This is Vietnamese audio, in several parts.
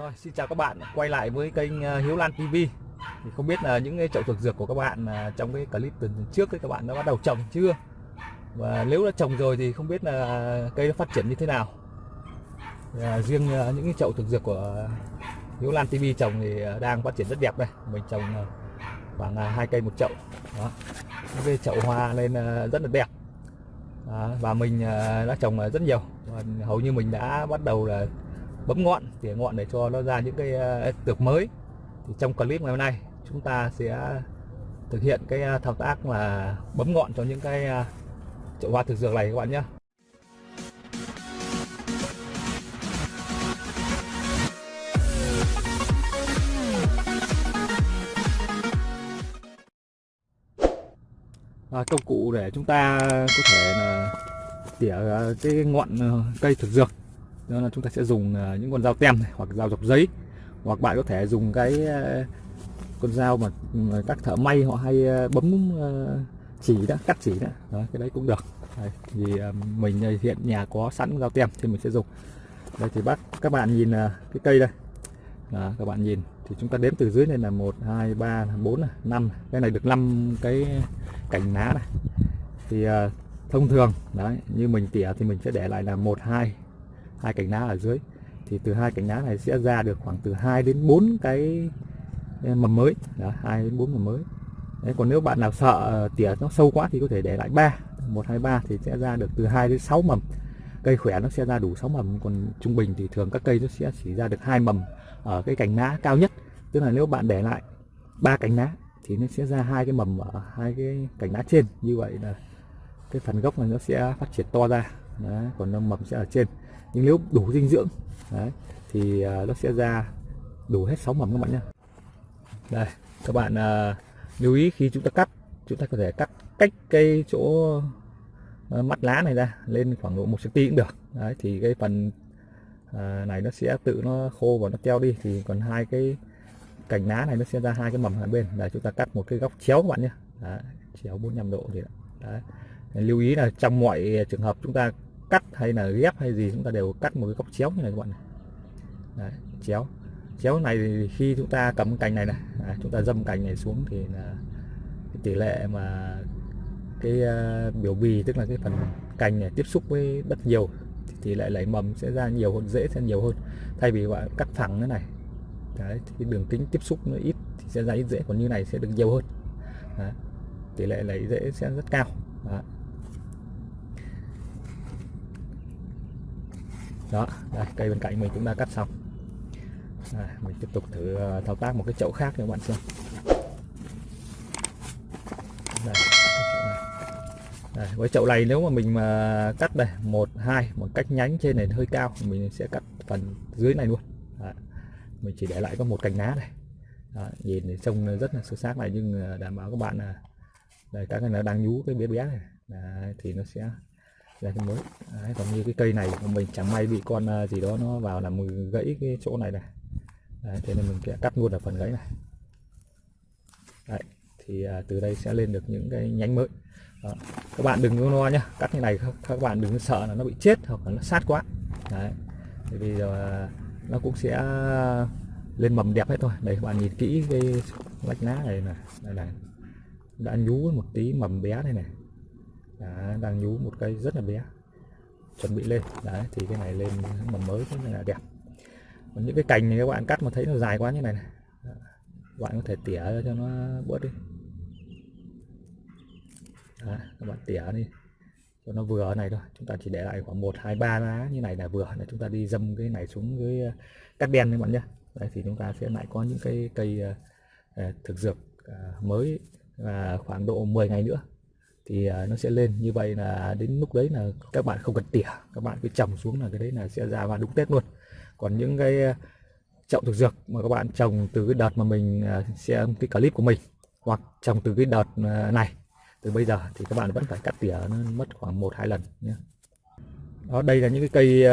Rồi, xin chào các bạn quay lại với kênh ờ, Hiếu Lan TV. Thì không biết là những cái chậu thực dược của các bạn ờ, trong cái clip tuần trước ấy, các bạn đã bắt đầu trồng chưa? Và nếu đã trồng rồi thì không biết là cây nó phát triển như thế nào. À, riêng ờ, những cái chậu thực dược của Hiếu Lan TV trồng thì đang phát triển rất đẹp đây. Mình trồng khoảng hai cây một chậu. Đó. Những cái chậu hoa lên rất là đẹp. Đó, và mình đã trồng rất nhiều. Và hầu như mình đã bắt đầu là bấm ngọn tỉa ngọn để cho nó ra những cái ờ, tược mới. Thì trong clip ngày hôm nay chúng ta sẽ thực hiện cái ờ, thao tác là bấm ngọn cho những cái ờ, chậu hoa thực dược này các bạn nhé. À, công cụ để chúng ta có thể là tỉa cái ngọn cây thực dược đó là chúng ta sẽ dùng à, những con dao tem này, hoặc dao dọc giấy hoặc bạn có thể dùng cái à, con dao mà à, các thợ may họ hay bấm chỉ đó cắt chỉ đó, đó cái đấy cũng được. Đây, thì mình hiện nhà có sẵn dao tem thì mình sẽ dùng. Đây thì bác các bạn nhìn cái cây đây. Đó, các bạn nhìn thì chúng ta đếm từ dưới này là một hai ba bốn năm cái này được 5 cái cành lá này. Thì thông thường đấy như mình tỉa thì mình sẽ để lại là một hai hai cành lá ở dưới thì từ hai cành lá này sẽ ra được khoảng từ 2 đến 4 cái mầm mới. Đó, 2 đến 4 mầm mới. Đấy, còn nếu bạn nào sợ ờ, tỉa nó sâu quá thì có thể để lại 3 1 2 3 thì sẽ ra được từ 2 đến 6 mầm. Cây khỏe nó sẽ ra đủ 6 mầm còn trung bình thì thường các cây nó sẽ chỉ ra được hai mầm ở cái cành lá cao nhất. Tức là nếu bạn để lại ba cành lá thì nó sẽ ra hai cái mầm ở hai cái cành lá trên. Như vậy là cái phần gốc này nó sẽ phát triển to ra. Đấy, còn mầm sẽ ở trên nhưng nếu đủ dinh dưỡng. Đấy, thì à, nó sẽ ra đủ hết 6 mầm các bạn nhé đây các bạn à, lưu ý khi chúng ta cắt chúng ta có thể cắt cách cái chỗ à, mắt lá này ra lên khoảng độ một cm cũng được. Đấy thì cái phần à, này nó sẽ tự nó khô và nó teo đi thì còn hai cái cành lá này nó sẽ ra hai cái mầm hai bên. Là chúng ta cắt một cái góc chéo các bạn nhé đấy, chéo 45 độ thì đấy lưu ý là trong mọi trường hợp chúng ta cắt hay là ghép hay gì chúng ta đều cắt một cái góc chéo như này các bạn này. Đấy, chéo. Chéo này thì khi chúng ta cầm cành này này à, chúng ta dâm cành này xuống thì là cái tỷ lệ mà cái uh, biểu bì tức là cái phần cành này tiếp xúc với đất nhiều thì tỷ lệ lấy mầm sẽ ra nhiều hơn dễ sẽ nhiều hơn. Thay vì bạn cắt thẳng thế này. Đấy, thì cái đường kính tiếp xúc nó ít thì sẽ ra ít dễ còn như này sẽ được nhiều hơn. Đấy, tỷ lệ lấy dễ sẽ rất cao. Đấy. Đó đây, cây bên cạnh mình cũng đã cắt xong đây, mình tiếp tục thử ờ, thao tác một cái chậu khác cho các bạn xem đây. Đây, với chậu này nếu mà mình mà cắt đây một hai một cách nhánh trên này hơi cao mình sẽ cắt phần dưới này luôn Đấy. mình chỉ để lại có một cành lá này Đó, nhìn thì trông rất là sơ sát này nhưng ờ, đảm bảo các bạn là đây các cái nó đang nhú cái bé bé này Đấy, thì nó sẽ ra cái mới. Đấy, còn như cái cây này của mình chẳng may bị con à, gì đó nó vào là mình gãy cái chỗ này này. Đấy, thế nên mình sẽ cắt luôn ở phần gãy này. Đấy, thì à, từ đây sẽ lên được những cái nhánh mới. Đó. các bạn đừng có lo nhá cắt như này các, bạn đừng sợ là nó bị chết hoặc là nó sát quá. Đấy. Thì bây giờ à, nó cũng sẽ lên mầm đẹp hết thôi. Đây các bạn nhìn kỹ cái lách lá này này. Đây này đã nhú một tí mầm bé đây này. Đã, đang nhú một cây rất là bé. Chuẩn bị lên. Đấy thì cái này lên mầm mới rất là đẹp. Còn những cái cành này các bạn cắt mà thấy nó dài quá như này này. Các bạn có thể tỉa cho nó bớt đi. Đấy, các bạn tỉa đi. Cho nó vừa này thôi. Chúng ta chỉ để lại khoảng một hai ba lá như này là vừa. Để chúng ta đi dâm cái này xuống ờ, cái cắt đen các bạn nhé. Đấy thì chúng ta sẽ lại có những cái cây ờ, ờ, thực dược mới và khoảng độ 10 ngày nữa thì à, nó sẽ lên. Như vậy là đến lúc đấy là các bạn không cần tỉa. Các bạn cứ trồng xuống là cái đấy là sẽ ra và đúng Tết luôn. Còn những cái à, chậu thực dược mà các bạn trồng từ cái đợt mà mình sẽ xem cái clip của mình hoặc trồng từ cái đợt này, từ bây giờ thì các bạn vẫn phải cắt tỉa nó mất khoảng một, hai lần nhé. Đó, đây là những cái cây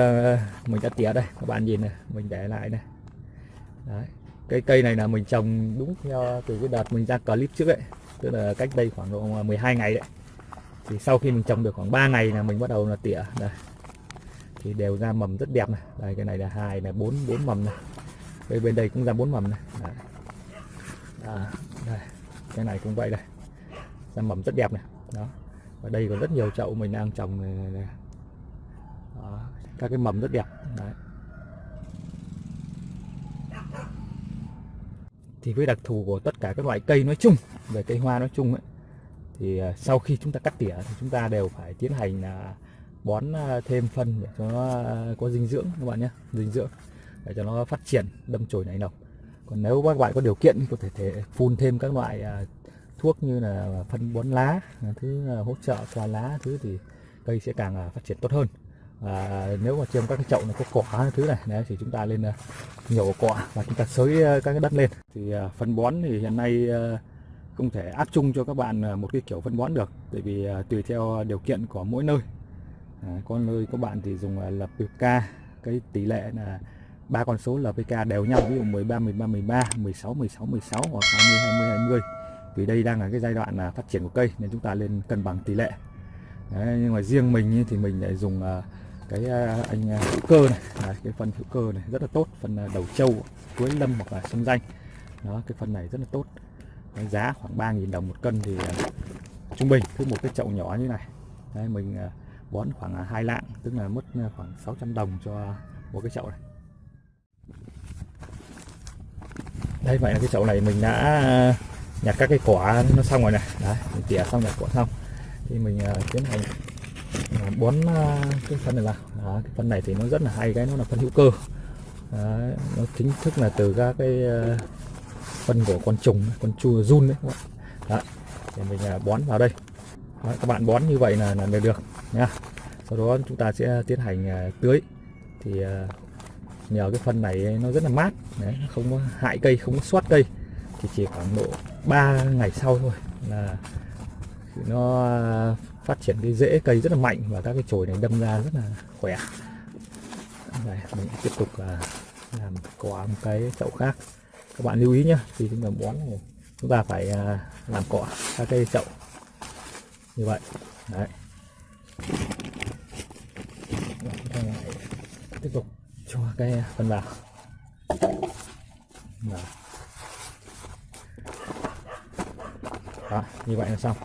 mình đã tỉa đây. Các bạn nhìn này, mình để lại này. Đấy. cái cây này là mình trồng đúng theo, từ cái đợt mình ra clip trước ấy. Tức là cách đây khoảng độ 12 ngày đấy thì sau khi mình trồng được khoảng 3 ngày là mình bắt đầu là tỉa. Đây. Thì đều ra mầm rất đẹp này. Đây cái này là hai là bốn bốn mầm này. Bên bên đây cũng ra bốn mầm này. Đây. À, đây. Cái này cũng vậy đây. Ra mầm rất đẹp này. Đó. Và đây còn rất nhiều chậu mình đang trồng này, này, này. Đó, các cái mầm rất đẹp. Đấy. thì với đặc thù của tất cả các loại cây nói chung về cây hoa nói chung ấy, thì ờ, sau khi chúng ta cắt tỉa thì chúng ta đều phải tiến hành là bón à, thêm phân để cho nó à, có dinh dưỡng các bạn nhé dinh dưỡng để cho nó phát triển đâm chồi nảy nọc. Còn nếu các bạn có điều kiện thì có thể, thể phun thêm các loại à, thuốc như là phân bón lá thứ hỗ trợ qua lá thứ thì cây sẽ càng phát triển tốt hơn. Và nếu mà trên các cái chậu này có cỏ thứ này đấy, thì chúng ta lên nhổ cỏ và chúng ta xới các cái đất lên. Thì phân bón thì hiện nay không thể áp chung cho các bạn à, một cái kiểu phân bón được bởi vì à, tùy theo điều kiện của mỗi nơi. À, có nơi các bạn thì dùng à, là PK cái tỷ lệ là ba con số LPK đều nhau ví dụ 13 13 13 16 16 16 hoặc 20 20 20 vì đây đang là cái giai đoạn là phát triển của cây nên chúng ta lên cân bằng tỷ lệ. Đấy, nhưng mà riêng mình thì mình lại dùng cái anh hữu cơ này Đấy, cái phân hữu cơ này rất là tốt phân đầu trâu cuối lâm hoặc là sông danh. Đó cái phân này rất là tốt giá khoảng 3.000 đồng một cân thì à, trung bình cứ một cái chậu nhỏ như này. Đấy, mình à, bón khoảng à, hai lạng tức là mất khoảng 600 đồng cho một cái chậu này. Đây vậy là cái chậu này mình đã nhặt các cái quả nó xong rồi này. Đấy mình tỉa xong nhặt quả xong. Thì mình tiến hành bón cái phân này vào. Đó, cái phân này thì nó rất là hay cái nó là phân hữu cơ. Đấy, nó chính thức là từ các cái phân của con trùng con chua run đấy các bạn đấy, thì mình à, bón vào đây. Đó, các bạn bón như vậy là là được được nha sau đó chúng ta sẽ tiến hành à, tưới. Thì à, nhờ cái phân này nó rất là mát. Đấy, nó không có hại cây không có soát cây. Thì chỉ khoảng độ 3 ngày sau thôi là nó phát triển cái rễ cây rất là mạnh và các cái chồi này đâm ra rất là khỏe. Đây mình tiếp tục là làm cỏ một cái chậu khác các bạn lưu ý nhé khi chúng ta bón này chúng ta phải à, làm cỏ các cây chậu. Như vậy đấy. Tiếp tục cho cái phân vào. Đó. Đó, như vậy là xong.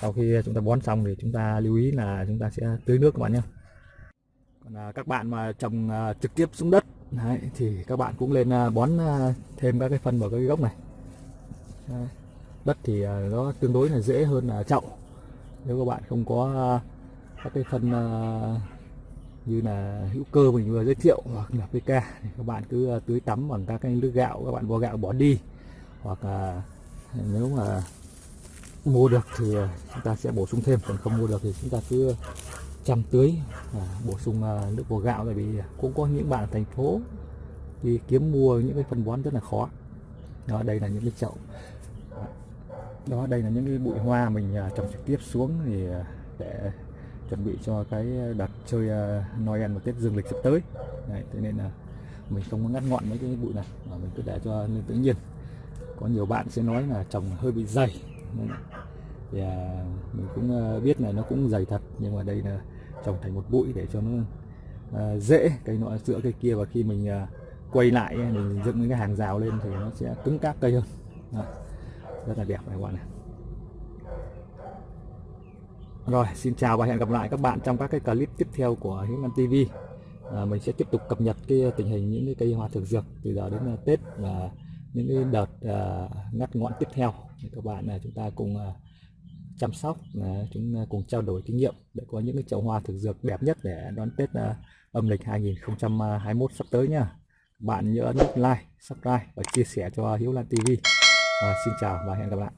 Sau khi chúng ta bón xong thì chúng ta lưu ý là chúng ta sẽ tưới nước các bạn nhé còn à, các bạn mà trồng à, trực tiếp xuống đất đấy, thì các bạn cũng lên à, bón à, thêm các cái phân vào cái gốc này đấy. đất thì à, nó tương đối là dễ hơn là chậu nếu các bạn không có các cái phân như là hữu cơ mình vừa giới thiệu hoặc là PK thì các bạn cứ tưới tắm bằng các cái nước gạo các bạn vo gạo bỏ đi hoặc là nếu mà mua được thì chúng ta sẽ bổ sung thêm còn không mua được thì chúng ta cứ chăm tưới à, bổ sung à, nước vo gạo tại vì cũng có những bạn ở thành phố đi kiếm mua những cái phân bón rất là khó. Đó đây là những cái chậu. Đó đây là những cái bụi hoa mình à, trồng trực tiếp xuống thì à, để chuẩn bị cho cái đợt chơi à, Noel và Tết dương lịch sắp tới. Đấy, thế nên là mình không có ngắt ngọn mấy cái bụi này mà mình cứ để cho nên tự nhiên. Có nhiều bạn sẽ nói là trồng hơi bị dày. Thì à, mình cũng biết là nó cũng dày thật nhưng mà đây là trồng thành một bụi để cho nó à, dễ cây nọ giữa cây kia và khi mình à, quay lại à, mình dựng những cái hàng rào lên thì nó sẽ cứng cáp cây hơn Đó. rất là đẹp các bạn này rồi, xin chào và hẹn gặp lại các bạn trong các cái clip tiếp theo của Hiếu Ngân TV. À, mình sẽ tiếp tục cập nhật cái tình hình những cái cây hoa thực dược từ giờ đến uh, Tết và những cái đợt uh, ngắt ngọn tiếp theo. Thì các bạn uh, chúng ta cùng uh, chăm sóc, à, chúng à, cùng trao đổi kinh nghiệm để có những cái chậu hoa thực dược đẹp nhất để đón Tết à, âm lịch 2021 sắp tới nha. Bạn nhớ ấn nút like, subscribe và chia sẻ cho Hiếu Lan TV. À, xin chào và hẹn gặp lại.